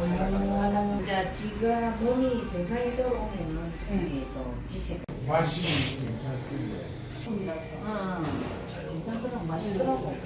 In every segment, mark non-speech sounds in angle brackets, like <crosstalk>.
이제 지가 몸이 정상이 들어오면은 이게 또 지색. 맛이 괜찮던데. 어, 괜찮더라고 맛있더라고.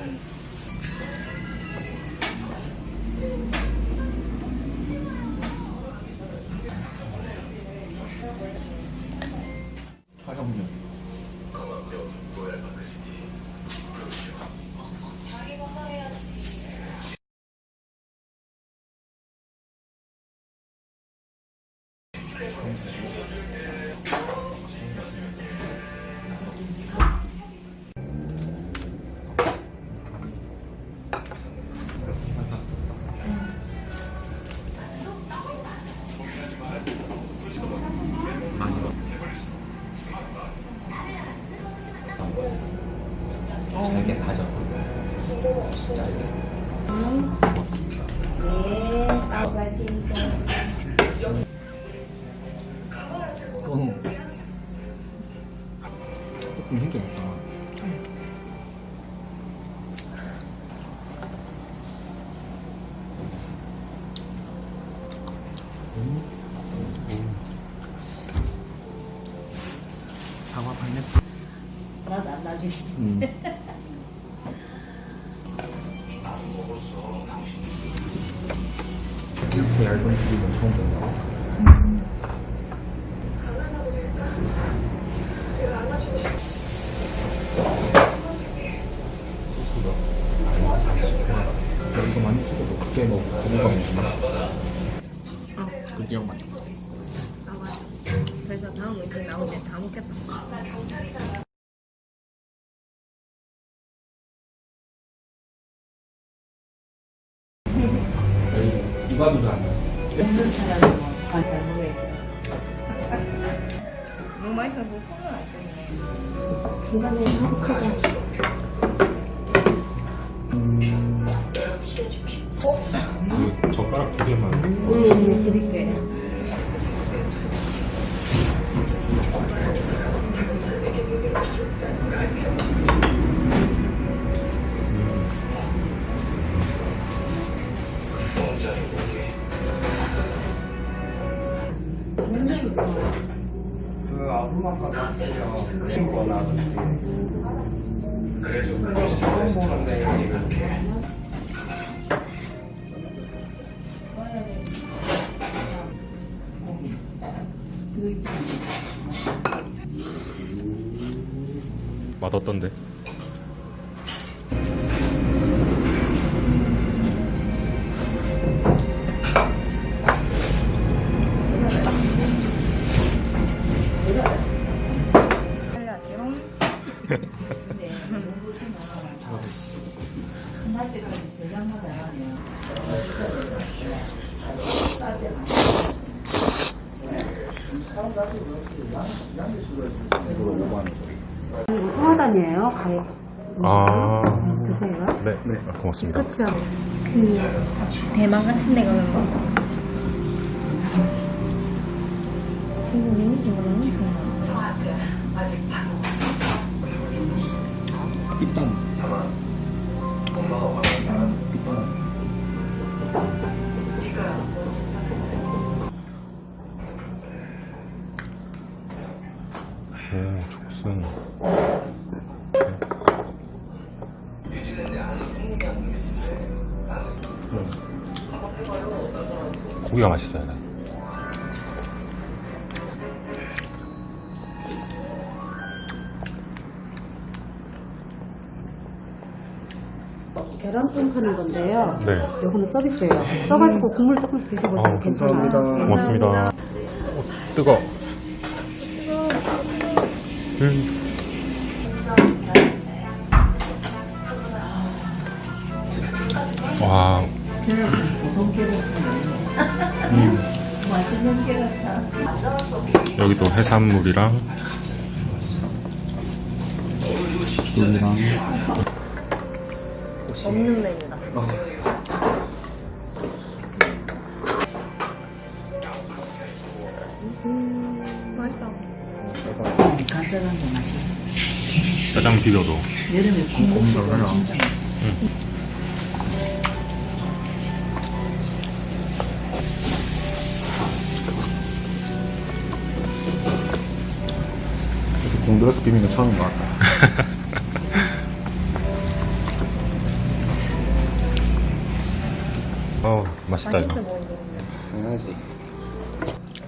잘게 다져서 잘게 네, 빠가지 조금 힘들었다. 사과 파인애플. 나도 안 나중에. 음. 이렇게 얇은 크림은 처음 본다. 소스가 야, 이거 많이 찍어도 그게 뭐 거부감 있나? 그게 많이 아 맞아. 그래서 다음 의견 나오지 다 먹겠다. 이과도 잘안 났어. 먹는 사람은 관잘 먹어야 돼. 너무 맛있어서 손을 안 쓰네. 중간에 하루카가 음, 드릴게. 그 아부마카도 하고요. 친구나 그래서 그래서 레스토랑에 하면 이거 오버하는 거. 이거 송화단이에요. 가위 아 드세요. 네, 네. 아, 고맙습니다 그렇죠. 대만 같은 데 가면 뭐. 중국인이 중국인이 중국. 삐땀. 엄마가 오 죽순 고기가 맛있어요 네. 계란찜 하는 건데요. 네 요거는 서비스예요. 써가지고 국물 조금씩 드셔보세요. 아, 괜찮아요. 감사합니다. 고맙습니다 오, 뜨거 음. 와 음. 여기도 해산물이랑 술이랑 없는 메뉴다. 맛있다. 짜장도 맛있어. 짜장 비벼도. 여름에 음, 콩고기도 음, 진짜 맛있어. 응. 공들여서 비비는 처음인 것 같다. <laughs> 어 맛있다 이거. 당연하지.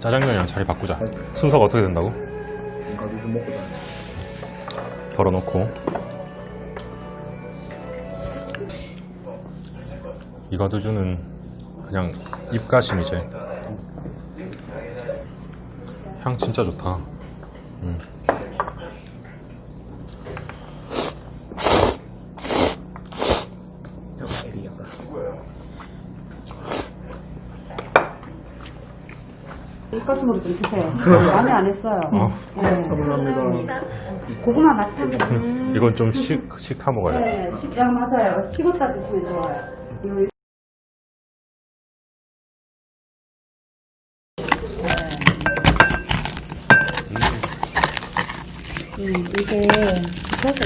짜장면이랑 자리 바꾸자. 순서가 어떻게 된다고? 가지 좀 먹고 다녀. 덜어놓고 이가두주는 그냥 입가심이지 향 진짜 좋다 음. 입가심으로 좀 드세요. 많이 안 했어요. 어, 네. 감사합니다. 고구마 맛하고. 이건 좀 식, 식타 먹어야 돼 네, 식, 아, 맞아요. 식었다 드시면 좋아요. 이거 음, 이게 그래서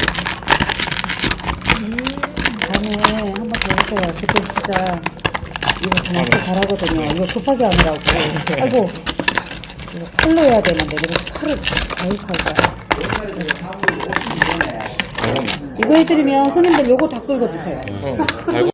다음에 한번 더 해보세요. 그때 진짜 이거 정말 또 잘하거든요. 이거 급하게 하느라고. 아이고 이거 칼로 해야 되는데 그래서 칼을 가입할 거야. 이거 해드리면 손님들 요거 다 끌고 드세요. 알고